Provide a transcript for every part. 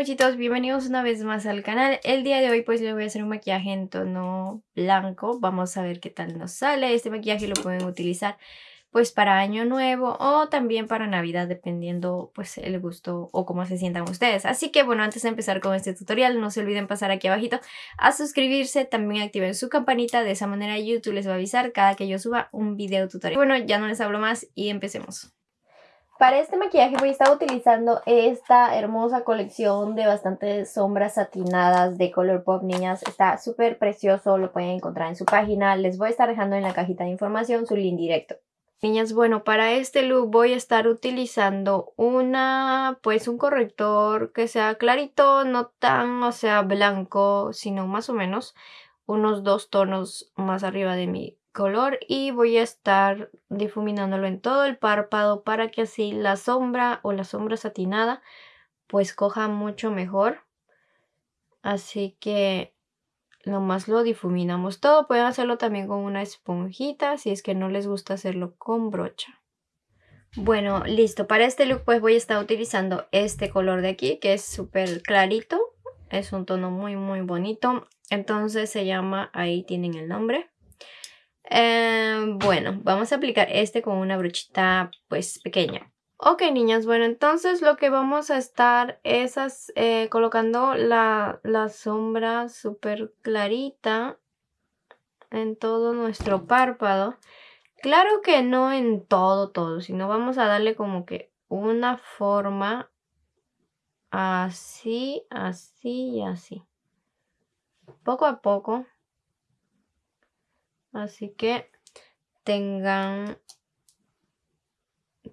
Kimochitos, bienvenidos una vez más al canal. El día de hoy pues le voy a hacer un maquillaje en tono blanco. Vamos a ver qué tal nos sale. Este maquillaje lo pueden utilizar pues para año nuevo o también para navidad dependiendo pues el gusto o cómo se sientan ustedes. Así que bueno, antes de empezar con este tutorial no se olviden pasar aquí abajito a suscribirse, también activen su campanita, de esa manera YouTube les va a avisar cada que yo suba un video tutorial. Bueno, ya no les hablo más y empecemos. Para este maquillaje voy a estar utilizando esta hermosa colección de bastantes sombras satinadas de color pop, niñas. Está súper precioso, lo pueden encontrar en su página. Les voy a estar dejando en la cajita de información su link directo. Niñas, bueno, para este look voy a estar utilizando una, pues un corrector que sea clarito, no tan, o sea, blanco, sino más o menos unos dos tonos más arriba de mi color y voy a estar difuminándolo en todo el párpado para que así la sombra o la sombra satinada pues coja mucho mejor. Así que nomás lo difuminamos todo. Pueden hacerlo también con una esponjita si es que no les gusta hacerlo con brocha. Bueno, listo. Para este look pues voy a estar utilizando este color de aquí que es súper clarito. Es un tono muy muy bonito. Entonces se llama, ahí tienen el nombre. Em, bueno, vamos a aplicar este con una brochita pues pequeña. Ok niñas, bueno entonces lo que vamos a estar es eh, colocando la, la sombra súper clarita en todo nuestro párpado. Claro que no en todo, todo, sino vamos a darle como que una forma así, así y así. Poco a poco Así que tengan,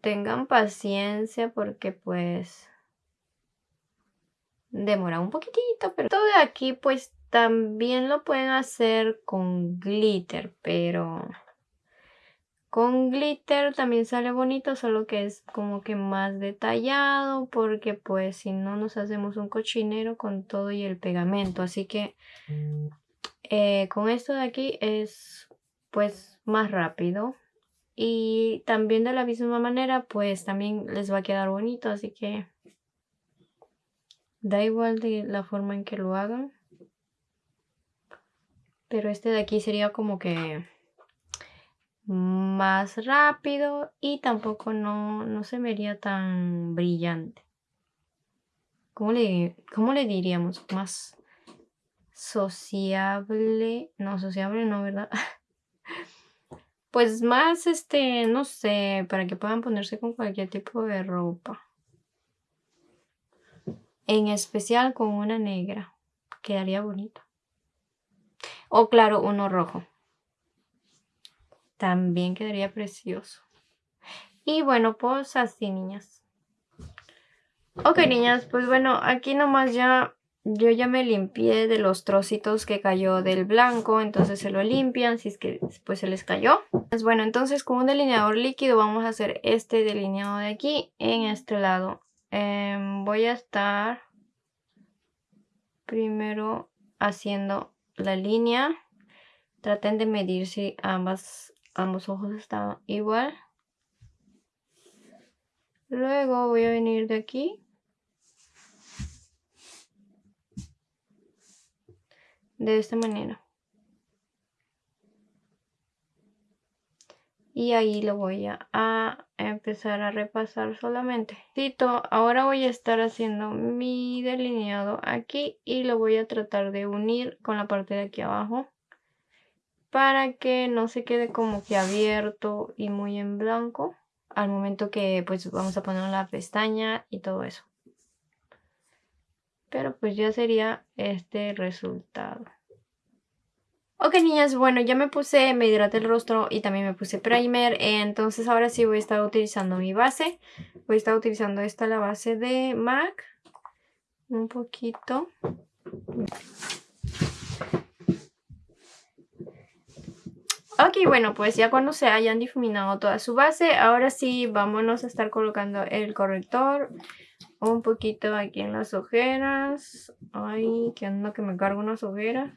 tengan paciencia porque pues demora un poquitito, pero todo de aquí pues también lo pueden hacer con glitter, pero con glitter también sale bonito, solo que es como que más detallado porque pues si no nos hacemos un cochinero con todo y el pegamento, así que eh, con esto de aquí es pues más rápido. Y también de la misma manera pues también les va a quedar bonito así que da igual de la forma en que lo hagan. Pero este de aquí sería como que más rápido y tampoco no, no se vería tan brillante. ¿Cómo le, ¿Cómo le diríamos? Más sociable. No, sociable no, ¿verdad? Pues más, este, no sé, para que puedan ponerse con cualquier tipo de ropa. En especial con una negra. Quedaría bonito. O claro, uno rojo. También quedaría precioso. Y bueno, pues así, niñas. Ok, niñas, pues bueno, aquí nomás ya yo ya me limpié de los trocitos que cayó del blanco, entonces se lo limpian si es que después se les cayó. Pues bueno, entonces con un delineador líquido vamos a hacer este delineado de aquí en este lado. Em, voy a estar primero haciendo la línea. Traten de medir si ambas, ambos ojos están igual. Luego voy a venir de aquí de esta manera. Y ahí lo voy a, empezar a repasar solamente. Ahora voy a estar haciendo mi delineado aquí y lo voy a tratar de unir con la parte de aquí abajo para que no se quede como que abierto y muy en blanco al momento que pues vamos a poner la pestaña y todo eso pero pues ya sería este resultado. Ok niñas, bueno ya me puse, me hidraté el rostro y también me puse primer, entonces ahora sí voy a estar utilizando mi base. Voy a estar utilizando esta, la base de MAC, un poquito. Ok, bueno, pues ya cuando se hayan difuminado toda su base, ahora sí vámonos a estar colocando el corrector un poquito aquí en las ojeras. Ay, que ando que me cargo unas ojeras.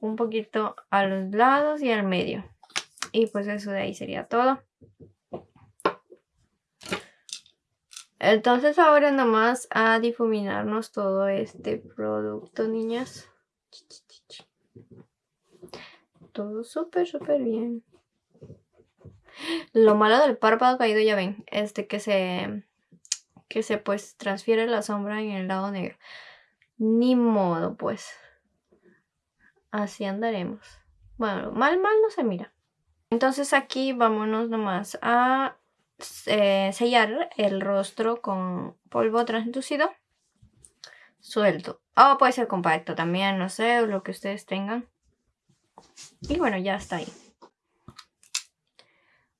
Un poquito a los lados y al medio. Y pues eso de ahí sería todo. Entonces ahora nomás a difuminarnos todo este producto, niñas. Todo súper, súper bien. Lo malo del párpado caído, ya ven, este que se, que se pues transfiere la sombra en el lado negro. Ni modo, pues. Así andaremos. Bueno, mal, mal no se mira. Entonces aquí vámonos nomás a eh, sellar el rostro con polvo translucido suelto. O puede ser compacto también, no sé, lo que ustedes tengan. Y bueno, ya está ahí.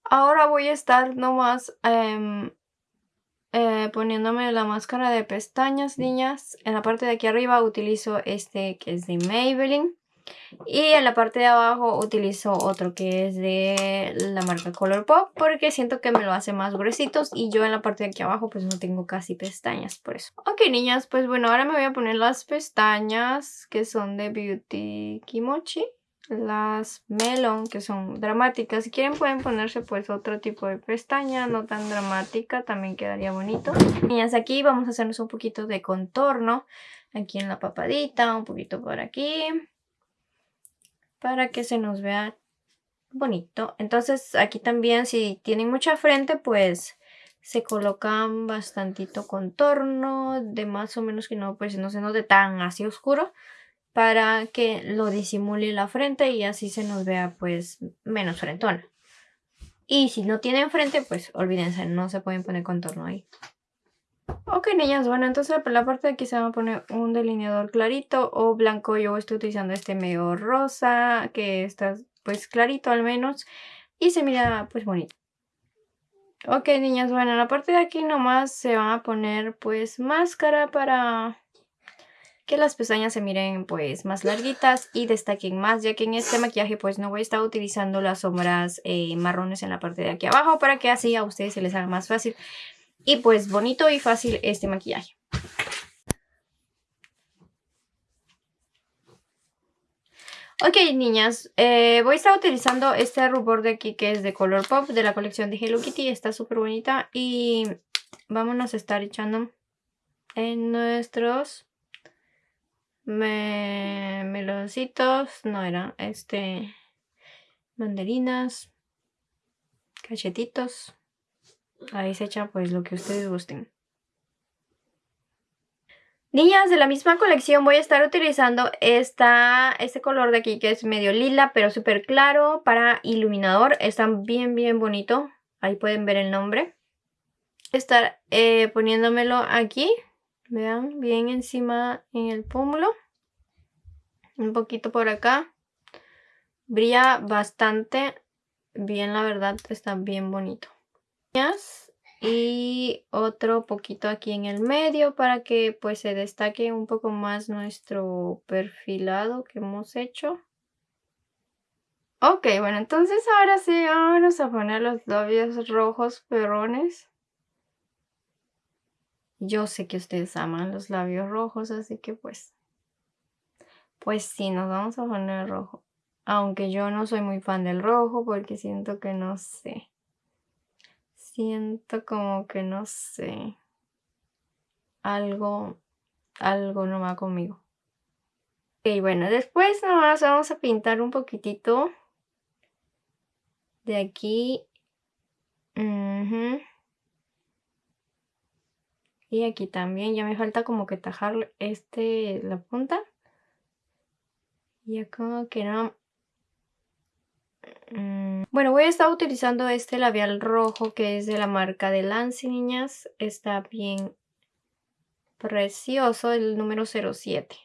Ahora voy a estar nomás em, eh, poniéndome la máscara de pestañas, niñas. En la parte de aquí arriba utilizo este que es de Maybelline. Y en la parte de abajo utilizo otro que es de la marca Colourpop porque siento que me lo hace más gruesitos y yo en la parte de aquí abajo pues no tengo casi pestañas por eso. Ok niñas, pues bueno, ahora me voy a poner las pestañas que son de Beauty Kimochi. Las Melon que son dramáticas. Si quieren pueden ponerse pues otro tipo de pestaña, no tan dramática, también quedaría bonito. Niñas, aquí vamos a hacernos un poquito de contorno. Aquí en la papadita, un poquito por aquí para que se nos vea bonito. Entonces aquí también si tienen mucha frente pues se colocan bastantito contorno de más o menos que no pues no se note tan así oscuro para que lo disimule la frente y así se nos vea pues menos frentona. Y si no tienen frente pues olvídense, no se pueden poner contorno ahí. Ok, niñas, bueno, entonces la parte de aquí se va a poner un delineador clarito o blanco. Yo estoy utilizando este medio rosa, que está pues clarito al menos. Y se mira pues bonito. Ok, niñas, bueno, en la parte de aquí nomás se va a poner pues máscara para que las pestañas se miren pues más larguitas y destaquen más, ya que en este maquillaje pues no voy a estar utilizando las sombras eh, marrones en la parte de aquí abajo para que así a ustedes se les haga más fácil y pues bonito y fácil este maquillaje. Ok, niñas, eh, voy a estar utilizando este rubor de aquí que es de color pop de la colección de Hello Kitty. Está súper bonita y vámonos a estar echando en nuestros meloncitos. No era, este, mandarinas, cachetitos. Ahí se echa pues lo que ustedes gusten. Niñas, de la misma colección voy a estar utilizando esta, este color de aquí que es medio lila pero súper claro para iluminador. Está bien bien bonito. Ahí pueden ver el nombre. Estar eh, poniéndomelo aquí. Vean, bien encima en el pómulo. Un poquito por acá. Brilla bastante bien, la verdad. Está bien bonito y otro poquito aquí en el medio para que pues se destaque un poco más nuestro perfilado que hemos hecho. Ok, bueno, entonces ahora sí vamos a poner los labios rojos perrones. Yo sé que ustedes aman los labios rojos, así que pues... Pues sí, nos vamos a poner rojo. Aunque yo no soy muy fan del rojo porque siento que no sé siento como que no sé. Algo, algo no va conmigo. Ok, bueno, después nomás vamos a pintar un poquitito de aquí. Y aquí también, ya me falta como que tajar este, la punta. Ya como que no, Mm, bueno, voy a estar utilizando este labial rojo que es de la marca de Lance, niñas. Está bien precioso, el número 07.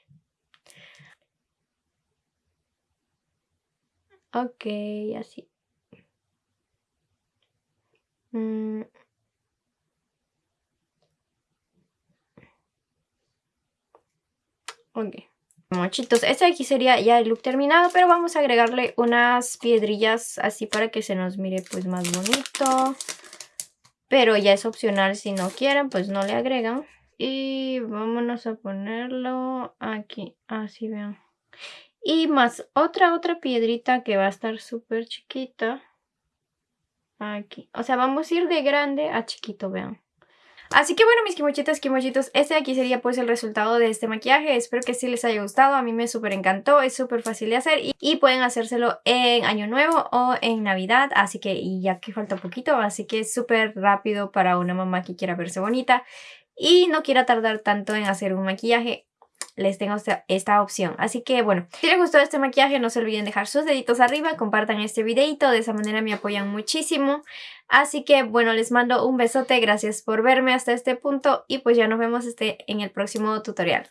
Ok, así. Mm. Ok. Mochitos, este aquí sería ya el look terminado, pero vamos a agregarle unas piedrillas así para que se nos mire pues más bonito. Pero ya es opcional, si no quieren pues no le agregan. Y vámonos a ponerlo aquí, así vean. Y más otra, otra piedrita que va a estar súper chiquita. Aquí, o sea vamos a ir de grande a chiquito, vean. Así que bueno, mis kimochitas, kimochitos, este de aquí sería pues el resultado de este maquillaje. Espero que sí les haya gustado, a mí me súper encantó, es súper fácil de hacer y, pueden hacérselo en Año Nuevo o en Navidad, así que ya que falta poquito, así que es súper rápido para una mamá que quiera verse bonita y no quiera tardar tanto en hacer un maquillaje les tengo esta, opción. Así que bueno, si les gustó este maquillaje no se olviden dejar sus deditos arriba, compartan este videito, de esa manera me apoyan muchísimo. Así que bueno, les mando un besote, gracias por verme hasta este punto y pues ya nos vemos este, en el próximo tutorial.